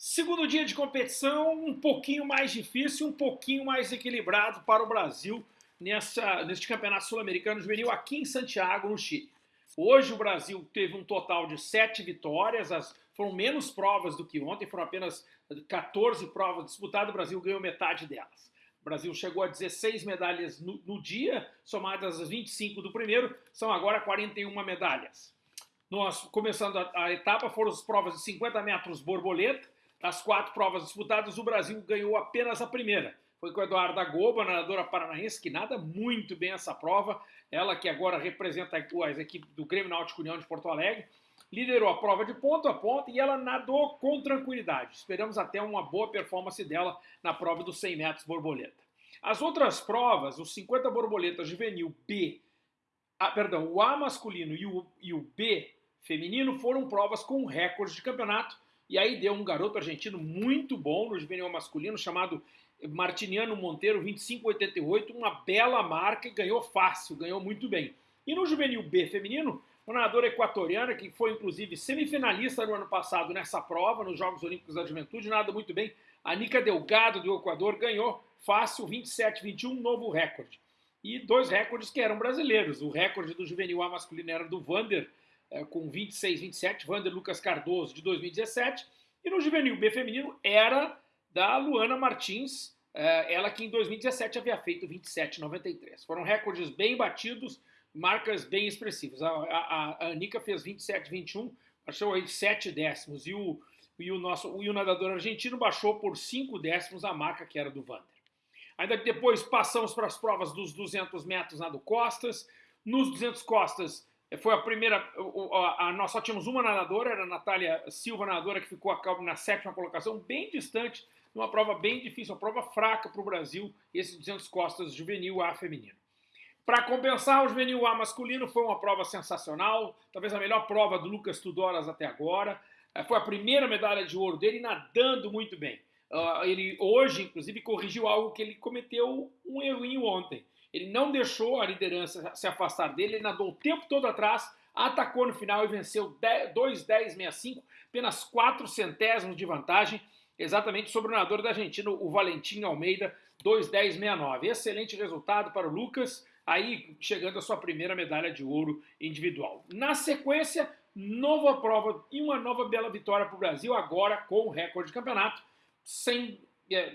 Segundo dia de competição, um pouquinho mais difícil, um pouquinho mais equilibrado para o Brasil nessa, neste campeonato sul-americano juvenil aqui em Santiago, no Chile. Hoje o Brasil teve um total de sete vitórias, as, foram menos provas do que ontem, foram apenas 14 provas disputadas, o Brasil ganhou metade delas. O Brasil chegou a 16 medalhas no, no dia, somadas as 25 do primeiro, são agora 41 medalhas. Nós, começando a, a etapa, foram as provas de 50 metros borboleta, das quatro provas disputadas, o Brasil ganhou apenas a primeira. Foi com a Eduarda Goba, nadadora paranaense, que nada muito bem essa prova. Ela que agora representa a equipe do Grêmio Náutico União de Porto Alegre. Liderou a prova de ponto a ponto e ela nadou com tranquilidade. Esperamos até uma boa performance dela na prova dos 100 metros borboleta. As outras provas, os 50 borboletas juvenil B, ah, perdão, o A masculino e o, e o B feminino foram provas com recordes de campeonato e aí deu um garoto argentino muito bom no juvenil masculino, chamado Martiniano Monteiro, 25,88, uma bela marca e ganhou fácil, ganhou muito bem. E no juvenil B feminino, uma nadadora equatoriana que foi inclusive semifinalista no ano passado nessa prova, nos Jogos Olímpicos da Juventude, nada muito bem. A Nica Delgado do Equador ganhou fácil 27,21, novo recorde. E dois recordes que eram brasileiros. O recorde do juvenil A masculino era do Vander é, com 26, 27, Vander Lucas Cardoso, de 2017. E no juvenil B feminino era da Luana Martins, é, ela que em 2017 havia feito 27,93. Foram recordes bem batidos, marcas bem expressivas. A, a, a Anica fez 27,21, achou aí 7 décimos. E o, e o, nosso, e o nadador argentino baixou por 5 décimos a marca que era do Vander. Ainda depois passamos para as provas dos 200 metros nado costas. Nos 200 costas, foi a primeira, a, a, nós só tínhamos uma nadadora, era a Natália Silva, nadadora, que ficou a na sétima colocação, bem distante, numa prova bem difícil, uma prova fraca para o Brasil, esse 200 costas juvenil A feminino. Para compensar, o juvenil A masculino foi uma prova sensacional, talvez a melhor prova do Lucas Tudoras até agora. Eh, foi a primeira medalha de ouro dele, nadando muito bem. Uh, ele hoje, inclusive, corrigiu algo que ele cometeu um errinho ontem. Ele não deixou a liderança se afastar dele, ele nadou o tempo todo atrás, atacou no final e venceu 2,10,65, apenas 4 centésimos de vantagem, exatamente sobre o nadador da Argentina, o Valentim Almeida, 2,10,69. Excelente resultado para o Lucas, aí chegando à sua primeira medalha de ouro individual. Na sequência, nova prova e uma nova bela vitória para o Brasil, agora com o recorde de campeonato, sem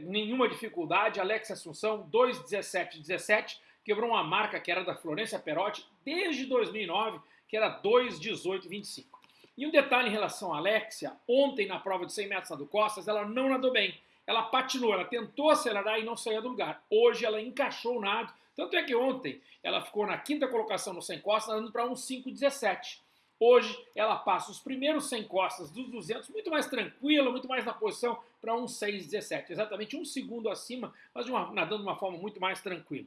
nenhuma dificuldade. Alex Assunção, 2,17,17, quebrou uma marca que era da Florença Perotti desde 2009, que era 2,18,25. E um detalhe em relação à Alexia, ontem na prova de 100 metros na do Costas, ela não nadou bem. Ela patinou, ela tentou acelerar e não saía do lugar. Hoje ela encaixou o nado, tanto é que ontem ela ficou na quinta colocação no 100 costas, nadando para um 5,17. Hoje ela passa os primeiros 100 costas dos 200 muito mais tranquila, muito mais na posição para um 6,17. Exatamente um segundo acima, mas uma, nadando de uma forma muito mais tranquila.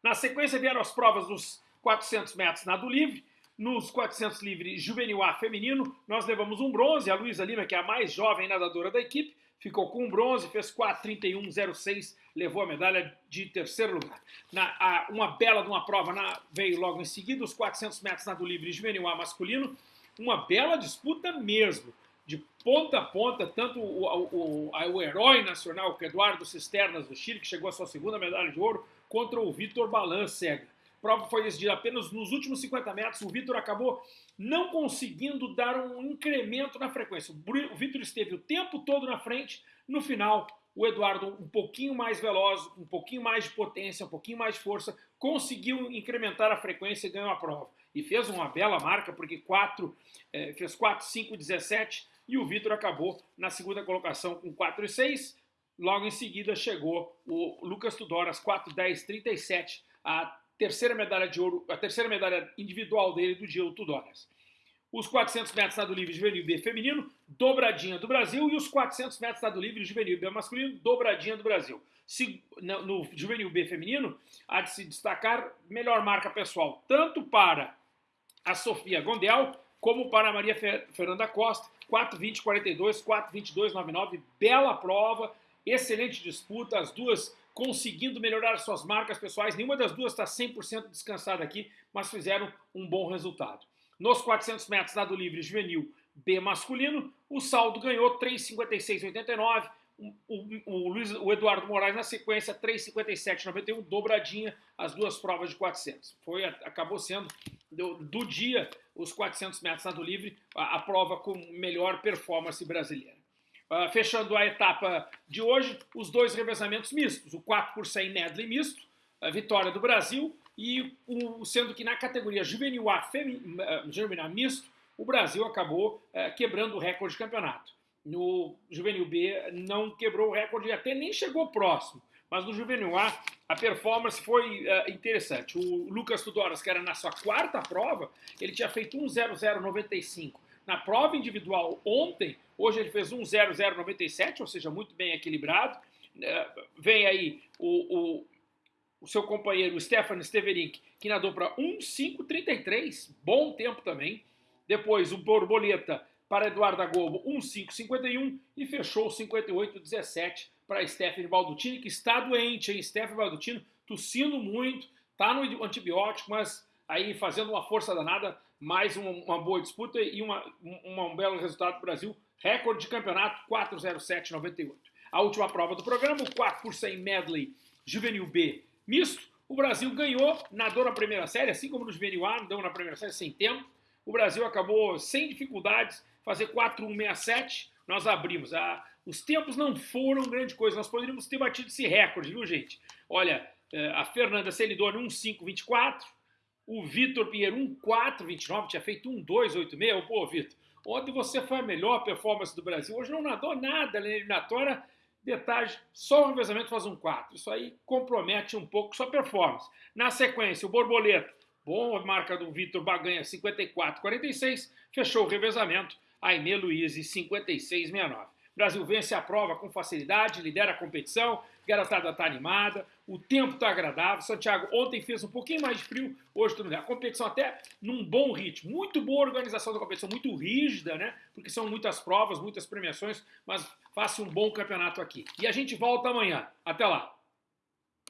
Na sequência vieram as provas dos 400 metros nado livre. Nos 400 livre juvenil A feminino, nós levamos um bronze. A Luísa Lima, que é a mais jovem nadadora da equipe, ficou com um bronze, fez 4,31,06, levou a medalha de terceiro lugar. Na, a, uma bela de uma prova na, veio logo em seguida, os 400 metros nado livre juvenil A masculino, uma bela disputa mesmo, de ponta a ponta, tanto o, o, o, o herói nacional, que é Eduardo Cisternas do Chile, que chegou à sua segunda medalha de ouro, contra o Vitor Balancega. A prova foi decidida apenas nos últimos 50 metros, o Vitor acabou não conseguindo dar um incremento na frequência. O Vitor esteve o tempo todo na frente, no final o Eduardo um pouquinho mais veloz, um pouquinho mais de potência, um pouquinho mais de força, conseguiu incrementar a frequência e ganhou a prova. E fez uma bela marca, porque 4, eh, fez 4, 5, 17, e o Vitor acabou na segunda colocação com 4 e 6. Logo em seguida chegou o Lucas Tudoras, 4, 10, 37, a terceira medalha de ouro, a terceira medalha individual dele do dia, o Tudoras. Os 400 metros nado livre juvenil B feminino, dobradinha do Brasil, e os 400 metros nado livre juvenil B masculino, dobradinha do Brasil. Se, no, no juvenil B feminino, há de se destacar melhor marca pessoal, tanto para a Sofia Gondel, como para a Maria Fernanda Costa, 4:20:42, 4:22:99, bela prova, excelente disputa, as duas conseguindo melhorar suas marcas pessoais. Nenhuma das duas está 100% descansada aqui, mas fizeram um bom resultado. Nos 400 metros nado livre juvenil B masculino, o saldo ganhou 3,56,89. O, o, Luiz, o Eduardo Moraes na sequência 3,57,91, dobradinha as duas provas de 400. Foi, acabou sendo do, do dia os 400 metros nado livre, a, a prova com melhor performance brasileira. Uh, fechando a etapa de hoje, os dois revezamentos mistos, o 4 por 100 medley misto, a vitória do Brasil, e o, sendo que na categoria juvenil A, uh, juvenil misto, o Brasil acabou uh, quebrando o recorde de campeonato. No juvenil B não quebrou o recorde, até nem chegou próximo, mas no juvenil A a performance foi uh, interessante. O Lucas Tudoras, que era na sua quarta prova, ele tinha feito 1.0095. Na prova individual ontem, hoje ele fez 1.0097, ou seja, muito bem equilibrado. Uh, vem aí o, o, o, seu companheiro Stefan Steverink, que nadou para 1.533, bom tempo também. Depois o Borboleta para Eduardo Agobo, 1.551 e fechou 58.17 para Stephanie Baldutini, que está doente, hein? Stephanie Baldutini tossindo muito, está no antibiótico, mas aí fazendo uma força danada, mais uma, uma boa disputa e uma, uma, um belo resultado para o Brasil. Recorde de campeonato 407,98. A última prova do programa, o 4 por 100 medley juvenil B misto. O Brasil ganhou, nadou na primeira série, assim como no juvenil A, nadou na primeira série sem tempo. O Brasil acabou sem dificuldades, fazer 4,167. Nós abrimos. A, os tempos não foram grande coisa. Nós poderíamos ter batido esse recorde, viu, gente? Olha, é, a Fernanda Celidoni 1,524. O Vitor Pinheiro 1,429. Tinha feito 1,286. Pô, Vitor, ontem você foi a melhor performance do Brasil. Hoje não nadou nada na eliminatória. Detalhe, só o revezamento faz um 4. Isso aí compromete um pouco sua performance. Na sequência, o Borboleta. Bom, a marca do Vitor Baganha 54,46. Fechou o revezamento. Aimee Luiz 56,69. Brasil vence a prova com facilidade, lidera a competição, garotada está animada, o tempo está agradável. Santiago ontem fez um pouquinho mais de frio, hoje tudo bem. A competição até num bom ritmo, muito boa organização da competição, muito rígida, né? Porque são muitas provas, muitas premiações, mas faça um bom campeonato aqui. E a gente volta amanhã. Até lá!